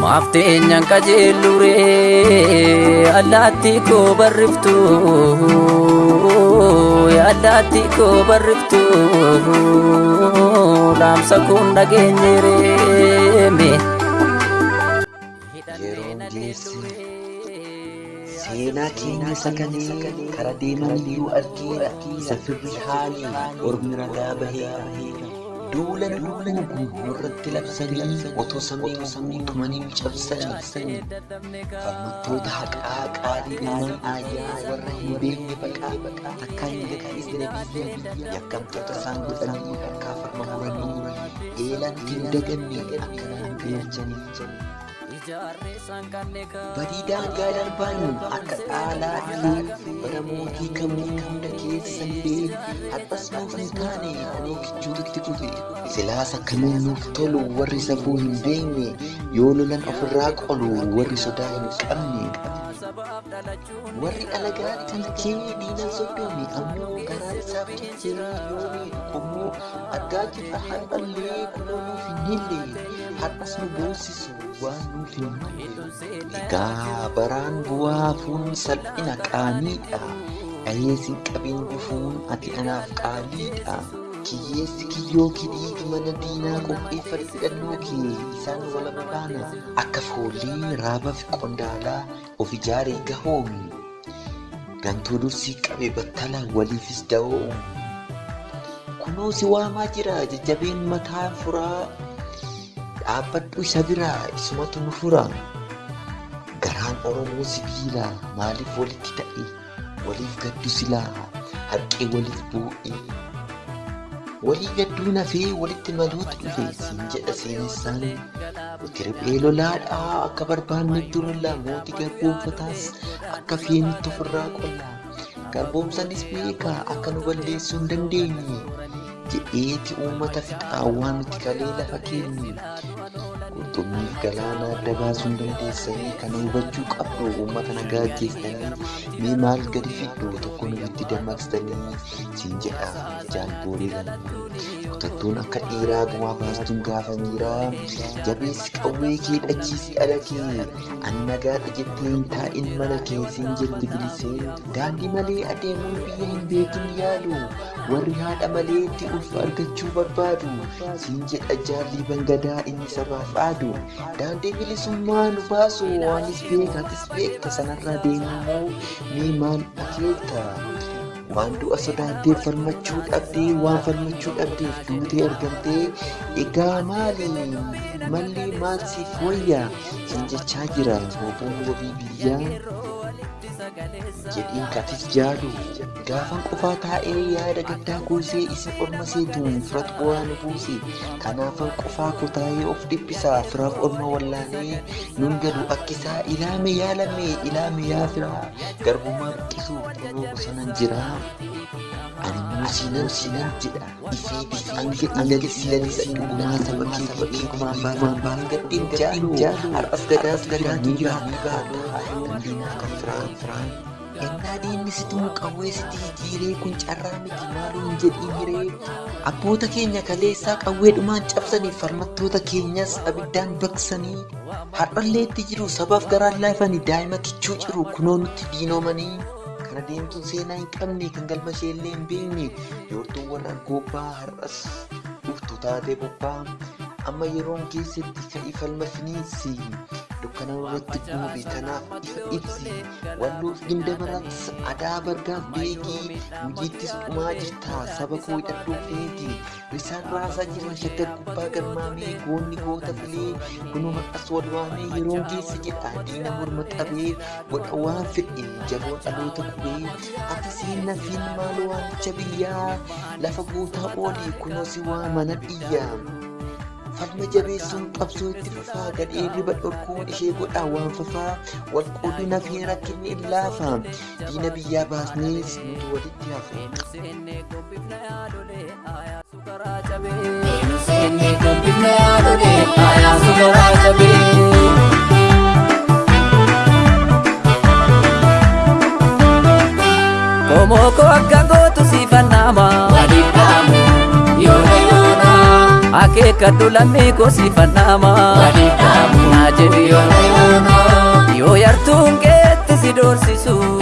Maafteenyaan qajeelluree allaattii koo barriftu allaattii koo barriftu dhaamsa kun dhageenyereeme. Yeroon geesse seenaa keenya sagalee kara deeman iyyuu argeera isa firri haalii ormi ragaa baheera. Duulan duulan nurratti labsanii otoo samii samii tumanii cabsanii falmattoota haqaa qaalii ilmaan aayyaa warra hin beekne baqaa takkaa hin gadhiisne biyya yakkamtoota isaan godhanii harkaa farma muranii eelan hin daganne akkanaan beelchanii Badii daangaa darbaan akka dhaalaatti bara mootii kamuu hunda keessa illee har'as nuuf hin taane kunoo kichuututti kufe. Silaas akkamiin nuuf tolu warri safuu hin beekne yoo lolan ofirraa qolu warri sodaa hin qabne. Warri alagaa tilkee diina soddome ammoo garaa isaaf tolchee yoo miidhu qomoo argaa jirra har'allee kunoo nuuf hin hille har'as nu boonsisu waan hille. Egaa baraan bu'aa fuun salphina qaaniidha. Dhayeessi qabiin gufuun ati anaaf qaaliidha. Kiyyeessi kiyyoo kidhiigi mana diinaa qopheeffadhu hidhannoo kee isaan walaba baana. Akka foolii raabaa fi qondaalaa of ijaaree gahoomi. Gantuu dursii qabe battala waliifis da'oo. Kunoo si waamaa jira jajjabeen mataa furaa. Dhaabbadhu isa biraa isumatu nu fura. Garaan Oromoo sibiila maaliif walitti ta'e? Waliif gaddu silaa harqee waliif bu'e. Walii gadduu nafee walitti maluutu dhufe siin jedha seenessaan. Nuti riphee lolaadhaa akka barbaanne durolla mootii garboomfataas akka feenitti ofirraa qolla. Garboomsanis beeka akka nu balleessuu hin dandeenye. Jedheeti uummata fixaa waan nuti kalee lafa keenye. Qurxummii galaana adda baasuu dandeessanii kana hubachuu qabdu uummata nagaa ajjeestanii mee maal gadi fiddu tokko nutti dammaqsitanii siin jedha jaalboolii lama. Kutattuun akka dhiiraa gumaa baastuun gaafa miiraa jabeessi qawwee kee dhachiisi ala kee ani nagaadha jettee hin taa'in mana kee siin jetti bilisee daandii malee adeemuun biyya hin beekin yaadu warri haadha malee itti ulfa argachuu barbaadu siin jedha jaalli bangadaa inni sabaaf aadu daandii bilisummaa nu baasu waanis beekatis beekta sanarra deemuu mee maal akeekta waan du'a sodaattee falmachuu dhabdee waan falmachuu dhabdeef duutee argamtee egaa maali malli maal siif wayya siin jechaa jira hooboon wabii biyyaa jedhiin katis jaadu gaafan qofaa taa'ee yaada gaddaa goosee isin orma seetuun firatu bu'aa nu buuse kanaafan qofaa kotaa'ee of dhiphisaa firaaf orma wallaanee nun galu akkisaa ilaame yaalame ilaame yaa firaa garbummaa buqqisuu kunoo bosonan jiraa. Animmoo sinan sinan jedha ifee bifaan jedhi silanis dhugumaa saba kee fakkii kumaan baamaan baan gadhiin jaalu har'as gadaas gadaan ni jira ni baata dandiinaa kan firaan firaan. Ennaa diinni situu qawwee sitii jiiree kun carraa miti maaluu hin jedhiin hiree abboota keenya kaleessaa qawweedhumaan cabsanii falmattoota keenyas abiddaan baqsanii har'allee itti jiru sabaaf garaan laafanii daa'ima kichuu jiru kunoo nutti diinoomanii. kana deemtuun seenaa hin qabne kan galma isheellee hin beekne yoortuun warra gobbaa har'as dhuftu taatee bobbaa amma yeroon keessatti ka'ii falma finiinsi dukkana irratti buube kanaaf ifa ibsi walluuf gindabaras adaa bargaaf beekii hojiittis dhumaa jirta saba koo hidhadhuu feeti risaan raasaa jiran shaggar gubbaa garmaamee goonni goota filee kunoo har'as wal waamee yeroon keessa jedha diina morma qabee godha waan fedhe jaboon dhaloota qubee ati seenna fiin maal waamicha biyyaa lafa gootaa oolii kunoo si waamana dhiyyaa. Falma jabeessuun qabsoo itti fufaa gadhee riba dhorkuun ishee godhaa waan fafaa wal qoodina fi rakkinni hin laafa diina biyyaa baasnees nuti walitti Oromoo koo akka beekadhu lammii kosiifannama. Yoo yartuun keetti si doorsisu.